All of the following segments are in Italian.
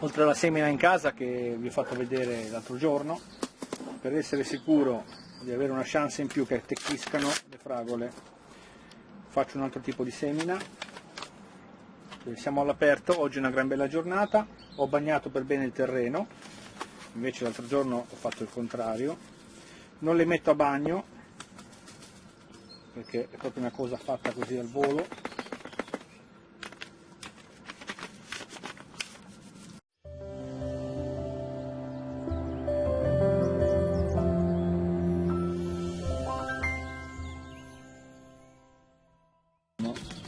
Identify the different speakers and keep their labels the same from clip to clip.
Speaker 1: oltre alla semina in casa che vi ho fatto vedere l'altro giorno per essere sicuro di avere una chance in più che attecchiscano le fragole faccio un altro tipo di semina. Siamo all'aperto oggi è una gran bella giornata ho bagnato per bene il terreno invece l'altro giorno ho fatto il contrario. Non le metto a bagno perché è proprio una cosa fatta così al volo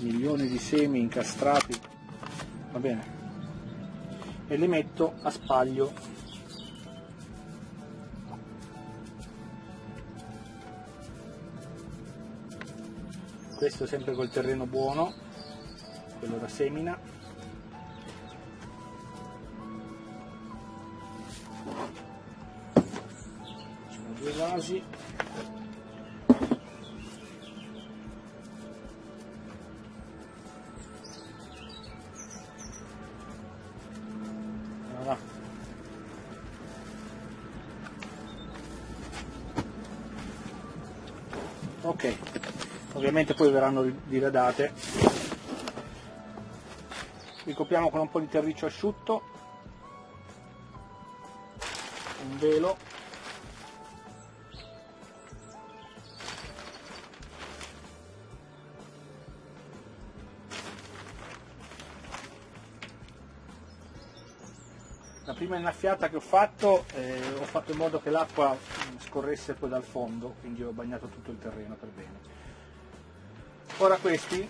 Speaker 1: milioni di semi incastrati. Va bene. E li metto a spaglio. Questo sempre col terreno buono quello da semina. Due vasi ok. Ovviamente poi verranno diradate. Ricopriamo con un po' di terriccio asciutto. Un velo la prima innaffiata che ho fatto eh, ho fatto in modo che l'acqua scorresse poi dal fondo quindi ho bagnato tutto il terreno per bene. Ora questi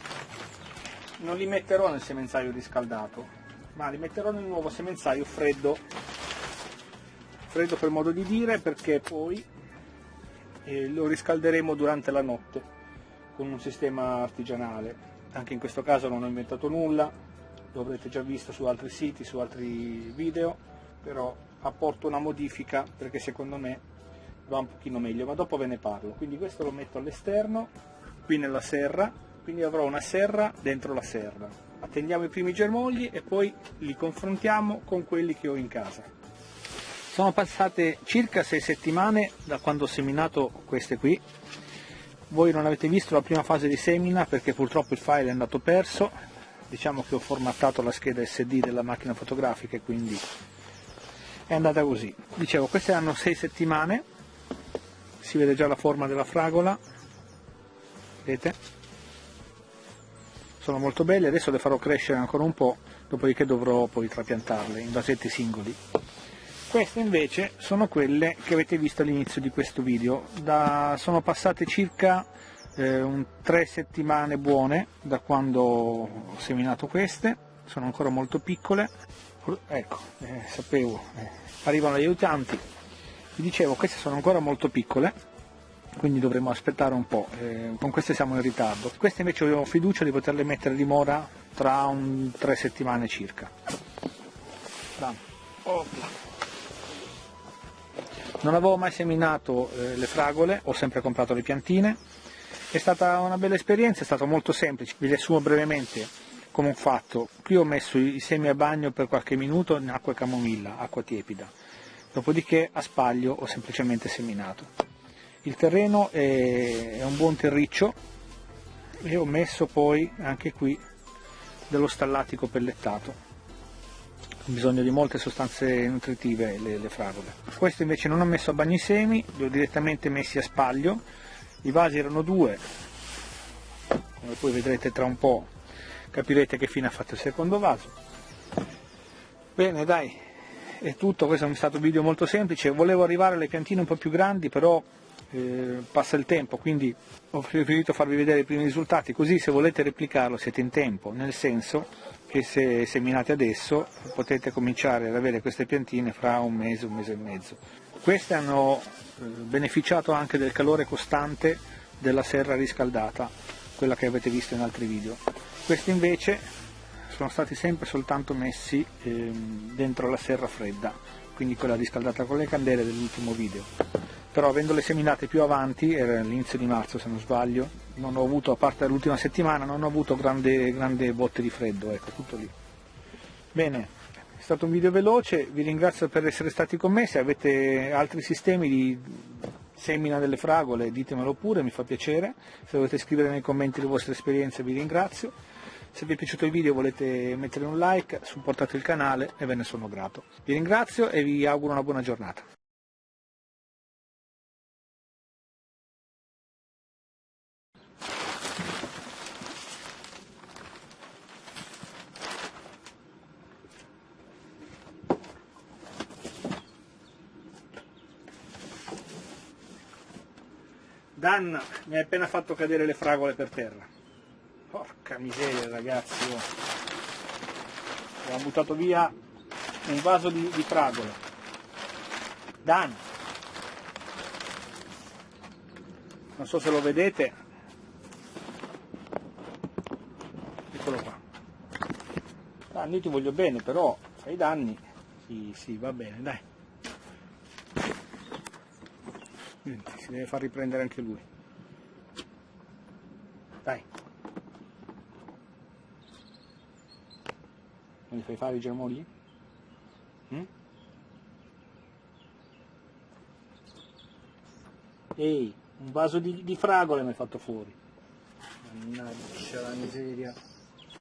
Speaker 1: non li metterò nel semenzaio riscaldato ma li metterò nel nuovo semenzaio freddo. Freddo per modo di dire perché poi eh, lo riscalderemo durante la notte con un sistema artigianale. Anche in questo caso non ho inventato nulla lo avrete già visto su altri siti, su altri video però apporto una modifica perché secondo me va un pochino meglio ma dopo ve ne parlo. Quindi questo lo metto all'esterno qui nella serra quindi avrò una serra dentro la serra. Attendiamo i primi germogli e poi li confrontiamo con quelli che ho in casa. Sono passate circa sei settimane da quando ho seminato queste qui. Voi non avete visto la prima fase di semina perché purtroppo il file è andato perso diciamo che ho formattato la scheda SD della macchina fotografica e quindi è andata così. Dicevo queste hanno 6 settimane si vede già la forma della fragola vedete? Sono molto belle adesso le farò crescere ancora un po' dopodiché dovrò poi trapiantarle in vasetti singoli. Queste invece sono quelle che avete visto all'inizio di questo video. Da, sono passate circa eh, un, tre settimane buone da quando ho seminato queste. Sono ancora molto piccole. Ecco, eh, sapevo, eh, arrivano gli aiutanti, vi dicevo queste sono ancora molto piccole, quindi dovremo aspettare un po', eh, con queste siamo in ritardo, queste invece ho fiducia di poterle mettere di mora tra un, tre settimane circa. Non avevo mai seminato eh, le fragole, ho sempre comprato le piantine, è stata una bella esperienza, è stato molto semplice, vi riassumo brevemente come ho fatto, qui ho messo i semi a bagno per qualche minuto in acqua e camomilla, acqua tiepida, dopodiché a spaglio ho semplicemente seminato. Il terreno è, è un buon terriccio e ho messo poi anche qui dello stallatico pellettato, ho bisogno di molte sostanze nutritive le, le fragole. Questo invece non ho messo a bagno i semi, li ho direttamente messi a spaglio, i vasi erano due, come poi vedrete tra un po' capirete che fine ha fatto il secondo vaso. Bene dai, è tutto, questo è stato un video molto semplice, volevo arrivare alle piantine un po' più grandi però eh, passa il tempo, quindi ho preferito farvi vedere i primi risultati, così se volete replicarlo siete in tempo, nel senso che se seminate adesso potete cominciare ad avere queste piantine fra un mese, un mese e mezzo. Queste hanno eh, beneficiato anche del calore costante della serra riscaldata, quella che avete visto in altri video. Questi invece sono stati sempre soltanto messi ehm, dentro la serra fredda quindi quella riscaldata con le candele dell'ultimo video. Però avendole seminate più avanti, era all'inizio di marzo se non sbaglio non ho avuto, a parte l'ultima settimana, non ho avuto grandi, grandi botte di freddo, ecco tutto lì. Bene, È stato un video veloce, vi ringrazio per essere stati con me, se avete altri sistemi di semina delle fragole ditemelo pure, mi fa piacere, se volete scrivere nei commenti le vostre esperienze vi ringrazio, se vi è piaciuto il video volete mettere un like, supportate il canale e ve ne sono grato. Vi ringrazio e vi auguro una buona giornata. Dan mi ha appena fatto cadere le fragole per terra. Porca miseria ragazzi, oh. buttato via un vaso di, di fragole. Dan, non so se lo vedete, eccolo qua. Dan, io ti voglio bene, però fai danni, sì, sì, va bene, dai. Niente, si deve far riprendere anche lui. Dai. Non gli fai fare i germogli? Mm? Ehi, un vaso di, di fragole mi hai fatto fuori. Mannaggia la miseria.